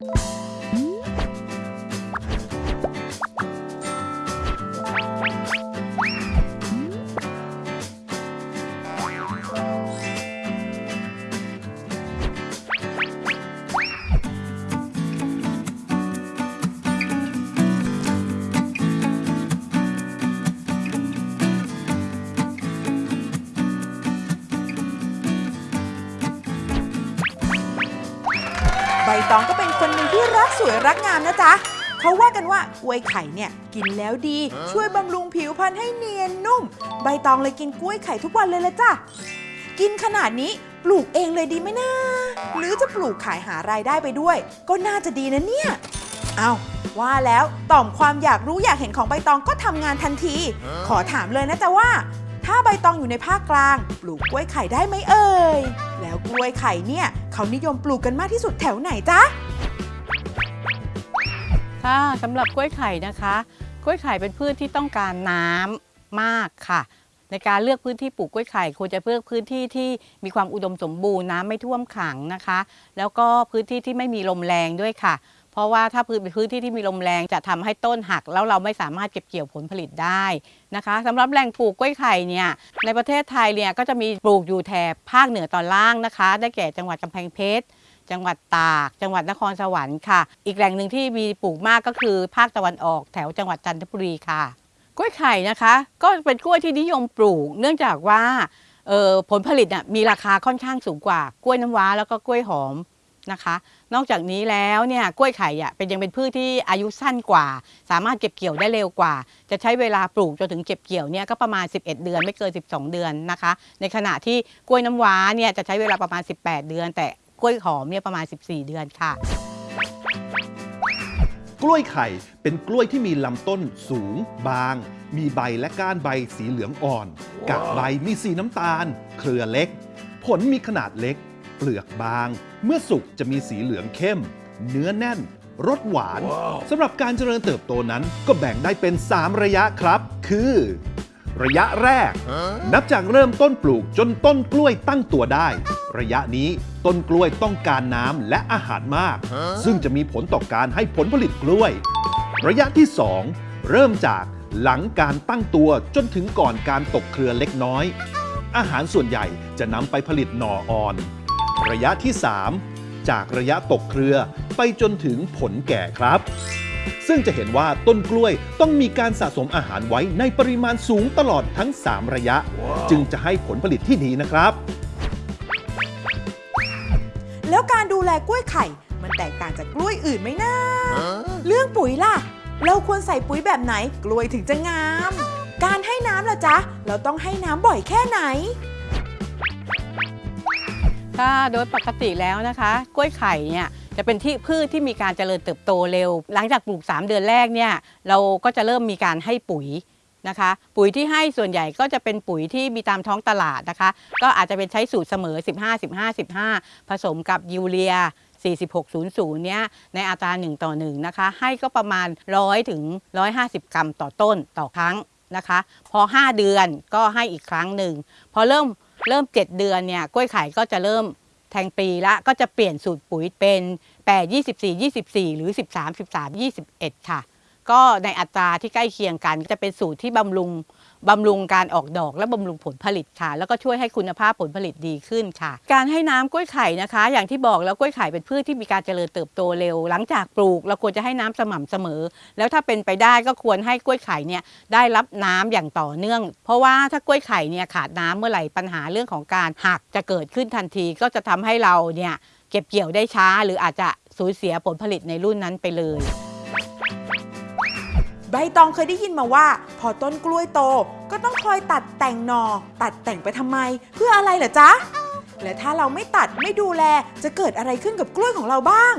Música ใบตองก็เป็นคนหนึ่งที่รักสวยรักงามนะจ๊ะเขาว่ากันว่ากล้วยไข่เนี่ยกินแล้วดี ช่วยบำรุงผิวพรรณให้เนียนนุ่ม ใบตองเลยกินกล้วยไข่ทุกวันเลยละจ้ะกินขนาดนี้ปลูกเองเลยดีไหมนะ หรือจะปลูกขายหารายได้ไปด้วย ก็น่าจะดีนะเนี่ยเอาว่าแล้วต่อมความอยากรู้อยากเห็นของใบตองก็ทำงานทันที ขอถามเลยนะจ๊ะว่า ถ้าใบตองอยู่ในภาคกลาง ปลูกกล้วยไข่ได้ไหมเอ่ย แล้วกล้วยไข่เนี่ย เขานิยมปลูกกันมากที่สุดแถวไหนจ๊ะ ค่ะสำหรับกล้วยไข่นะคะ กล้วยไข่เป็นพืชที่ต้องการน้ำมากค่ะ ในการเลือกพื้นที่ปลูกกล้วยไข่ควรจะเลือกพื้นที่ที่มีความอุดมสมบูรณ์น้ำไม่ท่วมขังนะคะ แล้วก็พื้นที่ที่ไม่มีลมแรงด้วยค่ะ ราะว่าถ้าพื้นเป็นพื้นที่ที่มีลมแรงจะทำให้ต้นหัก แล้วเราไม่สามารถเก็บเกี่ยวผลผลิตได้นะคะสำหรับแหล่งปลูกกล้วยไข่เนี่ยในประเทศไทยเนี่ยก็จะมีปลูกอยู่แถบภาคเหนือตอนล่างนะคะ ได้แก่จังหวัดกำแพงเพชรจังหวัดตาก จังหวัดนครสวรรค์ค่ะ อีกแหล่งหนึ่งที่มีปลูกมากก็คือภาคตะวันออกแถวจังหวัดจันทบุรีค่ะ กล้วยไข่นะคะ ก็เป็นกล้วยที่นิยมปลูก เนื่องจากว่าออผลผลิตน่ะมีราคาค่อนข้างสูงกว่ากล้วยน้ำว้าแล้วก็กล้วยหอม นะคะ นอกจากนี้แล้วเนี่ยกล้วยไข่อะเป็นยังเป็นพืชที่อายุสั้นกว่า สามารถเก็บเกี่ยวได้เร็วกว่า จะใช้เวลาปลูกจนถึงเก็บเกี่ยวเนี่ยก็ประมาณ 11 เดือนไม่เกิน 12 เดือนนะคะ ในขณะที่กล้วยน้ำว้าเนี่ยจะใช้เวลาประมาณ 18 เดือน แต่กล้วยหอมเนี่ยประมาณ 14 เดือนค่ะ กล้วยไข่เป็นกล้วยที่มีลำต้นสูง บาง มีใบและก้านใบสีเหลืองอ่อน กากใบมีสีน้ำตาล เครือเล็ก ผลมีขนาดเล็ก เปลือกบาง เมื่อสุกจะมีสีเหลืองเข้ม เนื้อแน่น รสหวานสำหรับการเจริญเติบโตนั้นก็แบ่งได้เป็น 3 ระยะครับ คือ ระยะแรกนับจากเริ่มต้นปลูกจนต้นกล้วยตั้งตัวได้ ระยะนี้ต้นกล้วยต้องการน้ำและอาหารมากซึ่งจะมีผลต่อการให้ผลผลิตกล้วย ระยะที่ 2 เริ่มจากหลังการตั้งตัวจนถึงก่อนการตกเครือเล็กน้อย อาหารส่วนใหญ่จะนำไปผลิตหน่ออ่อน ระยะที่ 3 จากระยะตกเครือไปจนถึงผลแก่ครับ ซึ่งจะเห็นว่าต้นกล้วยต้องมีการสะสมอาหารไว้ในปริมาณสูงตลอดทั้ง 3 ระยะจึงจะให้ผลผลิตที่ดีนะครับ แล้วการดูแลกล้วยไข่มันแตกต่างจากกล้วยอื่นไหมนะเรื่องปุ๋ยล่ะ เราควรใส่ปุ๋ยแบบไหน กล้วยถึงจะงาม การให้น้ำล่ะจ๊ะ เราต้องให้น้ำบ่อยแค่ไหน ค่ะโดยปกติแล้วนะคะ กล้วยไข่เนี่ยจะเป็นที่พืชที่มีการเจริญเติบโตเร็ว หลังจากปลูก 3 เดือนแรกเนี่ยเราก็จะเริ่มมีการให้ปุ๋ยนะคะ ปุ๋ยที่ให้ส่วนใหญ่ก็จะเป็นปุ๋ยที่มีตามท้องตลาดนะคะ ก็อาจจะเป็นใช้สูตรเสมอ 15 15 15 ผสมกับยูเรีย 4600 เนี่ยในอัตรา 1 ต่อ 1 นะคะ ให้ก็ประมาณ 100 ถึง 150 กรัมต่อต้นต่อครั้งนะคะ พอ 5 เดือนก็ให้อีกครั้งหนึ่งพอเริ่ม เริ่ม 7 เดือนเนี่ยกล้วยไข่ก็จะเริ่มแทงปีละก็จะเปลี่ยนสูตรปุ๋ยเป็น 8 24 24 หรือ 13 13 21 ค่ะ ก็ในอัตราที่ใกล้เคียงกัน จะเป็นสูตรที่บำรุงบำรุงการออกดอกและบำรุงผลผลิตค่ะ แล้วก็ช่วยให้คุณภาพผลผลิตดีขึ้นค่ะ การให้น้ำกล้วยไข่นะคะ อย่างที่บอกแล้วกล้วยไข่เป็นพืชที่มีการเจริญเติบโตเร็ว หลังจากปลูกเราควรจะให้น้ำสม่ำเสมอ แล้วถ้าเป็นไปได้ก็ควรให้กล้วยไข่เนี่ยได้รับน้ำอย่างต่อเนื่อง เพราะว่าถ้ากล้วยไข่เนี่ยขาดน้ำเมื่อไหร่ปัญหาเรื่องของการหักจะเกิดขึ้นทันที ก็จะทำให้เราเนี่ยเก็บเกี่ยวได้ช้า หรืออาจจะสูญเสียผลผลิตในรุ่นนั้นไปเลย ใบตองเคยได้ยินมาว่า พอต้นกล้วยโตก็ต้องคอยตัดแต่งหนอ ตัดแต่งไปทำไม เพื่ออะไรเหรอจ๊ะ และถ้าเราไม่ตัดไม่ดูแล จะเกิดอะไรขึ้นกับกล้วยของเราบ้าง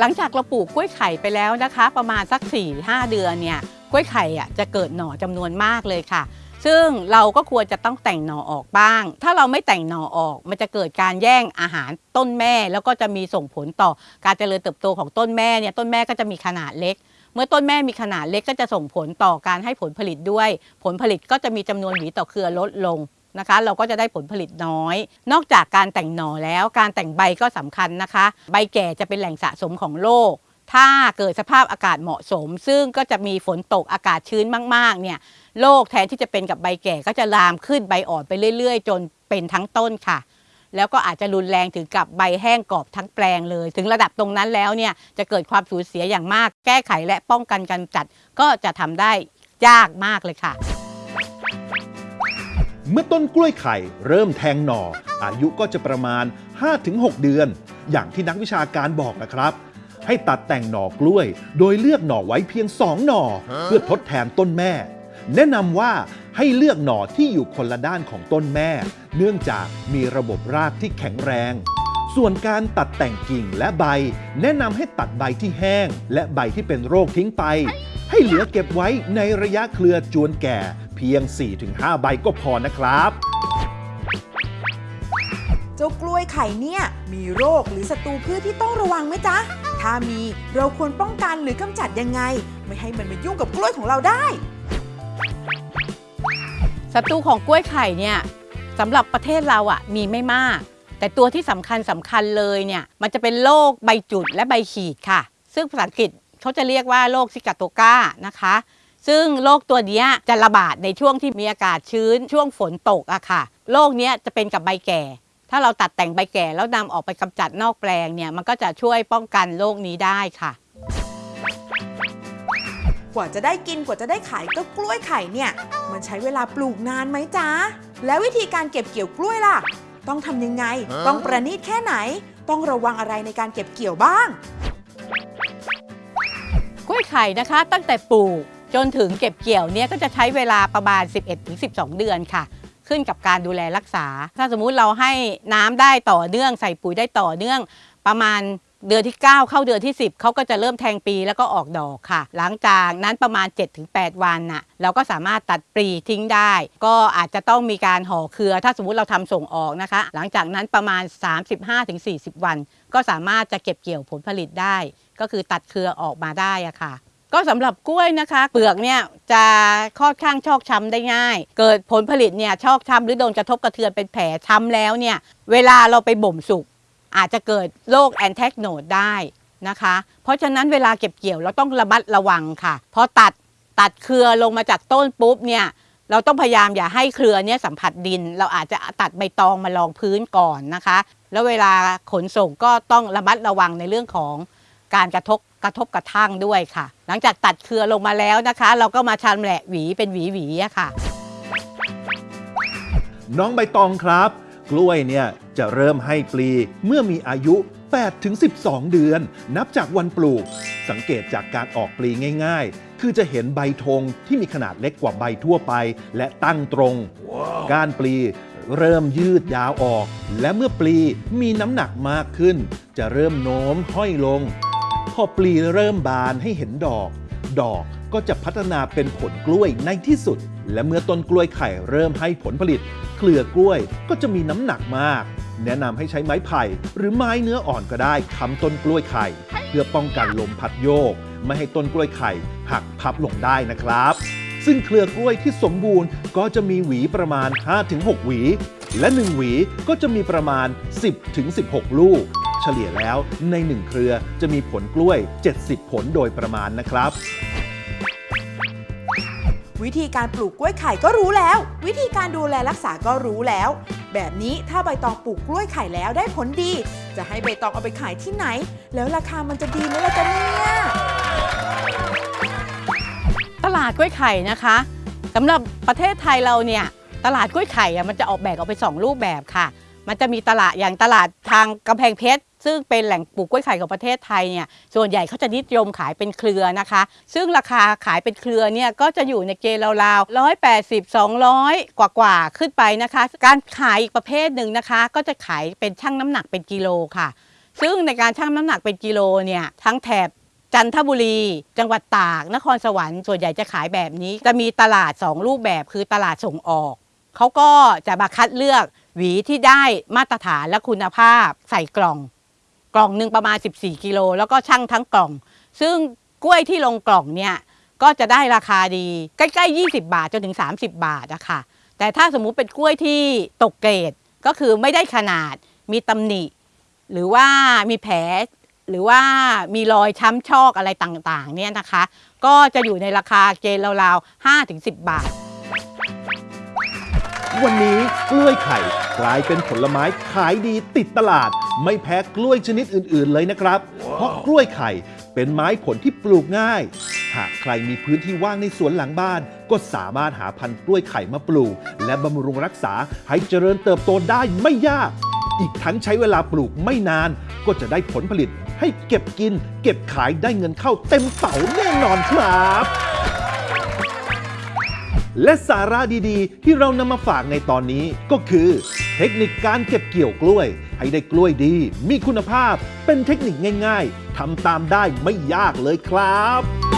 หลังจากเราปลูกกล้วยไข่ไปแล้วนะคะ ประมาณสัก4-5 เดือนเนี่ยกล้วยไข่อะจะเกิดหน่อจำนวนมากเลยค่ะ ซึ่งเราก็ควรจะต้องแต่งหน่อออกบ้าง ถ้าเราไม่แต่งหน่อออก มันจะเกิดการแย่งอาหารต้นแม่ แล้วก็จะมีส่งผลต่อการเจริญเติบโตของต้นแม่เนี่ยต้นแม่ก็จะมีขนาดเล็ก เมื่อต้นแม่มีขนาดเล็กก็จะส่งผลต่อการให้ผลผลิตด้วย ผลผลิตก็จะมีจำนวนหวีต่อเครือลดลงนะคะ เราก็จะได้ผลผลิตน้อย นอกจากการแต่งหน่อแล้วการแต่งใบก็สำคัญนะคะ ใบแก่จะเป็นแหล่งสะสมของโรค ถ้าเกิดสภาพอากาศเหมาะสม ซึ่งก็จะมีฝนตกอากาศชื้นมากๆเนี่ยโรคแทนที่จะเป็นกับใบแก่ก็จะลามขึ้นใบอ่อนไปเรื่อย ๆ จนเป็นทั้งต้นค่ะ แล้วก็อาจจะรุนแรงถึงกับใบแห้งกรอบทั้งแปลงเลย ถึงระดับตรงนั้นแล้วเนี่ยจะเกิดความสูญเสียอย่างมาก แก้ไขและป้องกันการจัดก็จะทำได้ยากมากเลยค่ะ เมื่อต้นกล้วยไข่เริ่มแทงหน่อ อายุก็จะประมาณ 5-6 เดือน อย่างที่นักวิชาการบอกนะครับ ให้ตัดแต่งหน่อกล้วย โดยเลือกหน่อไว้เพียง2หน่อ เพื่อทดแทนต้นแม่ แนะนำว่าให้เลือกหน่อที่อยู่คนละด้านของต้นแม่ เนื่องจากมีระบบรากที่แข็งแรง ส่วนการตัดแต่งกิ่งและใบ แนะนำให้ตัดใบที่แห้ง และใบที่เป็นโรคทิ้งไป ให้เหลือเก็บไว้ในระยะเครือจวนแก่ เพียง 4-5 ใบก็พอนะครับเจ้ากล้วยไข่เนี่ย มีโรคหรือศัตรูพืชที่ต้องระวังไหมจ๊ะ ถ้ามีเราควรป้องกันหรือกำจัดยังไง ไม่ให้มันมายุ่งกับกล้วยของเราได้ศัตรูของกล้วยไข่เนี่ยสำหรับประเทศเราอะ่ะมีไม่มาก แต่ตัวที่สำคัญสำคัญเลยเนี่ยมันจะเป็นโรคใบจุดและใบขีดค่ะ ซึ่งภาษาอังกฤษเขาจะเรียกว่าโรคซิกาโตกานะคะ ซึ่งโรคตัวนี้จะระบาดในช่วงที่มีอากาศชื้นช่วงฝนตกอะค่ะโรคนี้จะเป็นกับใบแก่ ถ้าเราตัดแต่งใบแก่แล้วนำออกไปกำจัดนอกแปลงเนี่ยมันก็จะช่วยป้องกันโรคนี้ได้ค่ะ กว่าจะได้กินกว่าจะได้ขายเจ้ากล้วยไข่เนี่ย มันใช้เวลาปลูกนานไหมจ๊ะ แล้ววิธีการเก็บเกี่ยวกล้วยล่ะ ต้องทำยังไง ต้องประณีตแค่ไหน ต้องระวังอะไรในการเก็บเกี่ยวบ้าง กล้วยไข่นะคะ ตั้งแต่ปลูกจนถึงเก็บเกี่ยวเนี่ยก็จะใช้เวลาประมาณ 11-12 เดือนค่ะ ขึ้นกับการดูแลรักษา ถ้าสมมุติเราให้น้ำได้ต่อเนื่องใส่ปุ๋ยได้ต่อเนื่อง ประมาณเดือนที่ 9 เข้าเดือนที่ 10 เขาก็จะเริ่มแทงปีแล้วก็ออกดอกค่ะ หลังจากนั้นประมาณ 7-8 วันน่ะเราก็สามารถตัดปลีทิ้งได้ ก็อาจจะต้องมีการห่อเครือ ถ้าสมมุติเราทำส่งออกนะคะ หลังจากนั้นประมาณ 35-40 วัน ก็สามารถจะเก็บเกี่ยวผลผลิตได้ ก็คือตัดเครือออกมาได้อะค่ะ ก็สำหรับกล้วยนะคะ เปลือกเนี่ยจะค่อนข้างชอกช้ำได้ง่าย เกิดผลผลิตเนี่ยชอกช้ำหรือโดนกระทบกระเทือนเป็นแผลช้ำแล้วเนี่ยเวลาเราไปบ่มสุก อาจจะเกิดโรคแอนแทกโนดได้นะคะ เพราะฉะนั้นเวลาเก็บเกี่ยวเราต้องระมัดระวังค่ะพอตัดตัดเครือลงมาจากต้นปุ๊บเนี่ยเราต้องพยายามอย่าให้เครือเนี่ยสัมผัสดิน เราอาจจะตัดใบตองมารองพื้นก่อนนะคะ แล้วเวลาขนส่งก็ต้องระมัดระวังในเรื่องของการกระทบ กระทบกระทั่งด้วยค่ะ หลังจากตัดเครือลงมาแล้วนะคะ เราก็มาชำแหละหวีเป็นหวีหวีๆอะค่ะ น้องใบตองครับ กล้วยเนี่ยจะเริ่มให้ปลีเมื่อมีอายุ 8-12 เดือน นับจากวันปลูก สังเกตจากการออกปลีง่ายๆ คือจะเห็นใบธงที่มีขนาดเล็กกว่าใบทั่วไป และตั้งตรง ก้านปลีเริ่มยืดยาวออก และเมื่อปลีมีน้ำหนักมากขึ้น จะเริ่มโน้มห้อยลงพ อปลีเริ่มบานให้เห็นดอก ดอกก็จะพัฒนาเป็นผลกล้วยในที่สุด และเมื่อต้นกล้วยไข่เริ่มให้ผลผลิต เครือกล้วยก็จะมีน้ำหนักมาก แนะนำให้ใช้ไม้ไผ่ หรือไม้เนื้ออ่อนก็ได้ค้ำต้นกล้วยไข่ เพื่อป้องกันลมพัดโยก ไม่ให้ต้นกล้วยไข่หักพับลงได้นะครับ ซึ่งเครือกล้วยที่สมบูรณ์ก็จะมีหวีประมาณ 5-6 หวี และ 1 หวีก็จะมีประมาณ 10-16 ลูก เฉลี่ยแล้วใน 1 เครือจะมีผลกล้วย 70 ผลโดยประมาณนะครับ วิธีการปลูกกล้วยไข่ก็รู้แล้ว วิธีการดูแลรักษาก็รู้แล้ว แบบนี้ถ้าใบตองปลูกกล้วยไข่แล้วได้ผลดี จะให้ใบตองเอาไปขายที่ไหน แล้วราคามันจะดีไหมล่ะจ๊ะเนี่ยตลาดกล้วยไข่นะคะสำหรับประเทศไทยเราเนี่ยตลาดกล้วยไข่อะมันจะออกแบบออกไป 2 รูปแบบค่ะ มันจะมีตลาดอย่างตลาดทางกำแพงเพชรซึ่งเป็นแหล่งปลูกกล้วยไข่ของประเทศไทยเนี่ยส่วนใหญ่เขาจะนิยมขายเป็นเครือนะคะ ซึ่งราคาขายเป็นเครือเนี่ยก็จะอยู่ในเกณฑ์ราวๆร้อยแปดสิบสองร้อยกว่าๆขึ้นไปนะคะ การขายอีกประเภทหนึ่งนะคะ ก็จะขายเป็นชั่งน้ำหนักเป็นกิโลค่ะ ซึ่งในการชั่งน้ำหนักเป็นกิโลเนี่ยทั้งแถบจันทบุรี จังหวัดตาก นครสวรรค์ส่วนใหญ่จะขายแบบนี้ จะมีตลาด 2 รูปแบบคือตลาดส่งออก เขาก็จะมาคัดเลือกหวีที่ได้มาตรฐานและคุณภาพใส่กล่อง กล่องหนึ่งประมาณ 14 กิโลแล้วก็ชั่งทั้งกล่อง ซึ่งกล้วยที่ลงกล่องเนี่ยก็จะได้ราคาดีใกล้ๆ 20 บาทจนถึง 30 บาทอะค่ะแต่ถ้าสมมุติเป็นกล้วยที่ตกเกรดก็คือไม่ได้ขนาดมีตำหนิ หรือว่ามีแผลหรือว่ามีรอยช้ำชอกอะไรต่างๆเนี่ยนะคะ ก็จะอยู่ในราคาเกณฑ์ราวๆ5-10 บาท วันนี้กล้วยไข่กลายเป็นผลไม้ขายดีติดตลาด ไม่แพ้กล้วยชนิดอื่น ๆ เลยนะครับ เพราะกล้วยไข่เป็นไม้ผลที่ปลูกง่าย หากใครมีพื้นที่ว่างในสวนหลังบ้าน ก็สามารถหาพันธุ์กล้วยไข่มาปลูก และบำรุงรักษาให้เจริญเติบโตได้ไม่ยาก อีกทั้งใช้เวลาปลูกไม่นาน ก็จะได้ผลผลิตให้เก็บกิน เก็บขายได้เงินเข้าเต็มเป๋าแน่นอนครับ และสาระดีๆ ที่เรานำมาฝากในตอนนี้ก็คือ เทคนิคการเก็บเกี่ยวกล้วย ให้ได้กล้วยดี มีคุณภาพ เป็นเทคนิคง่าย ๆทำตามได้ไม่ยากเลยครับ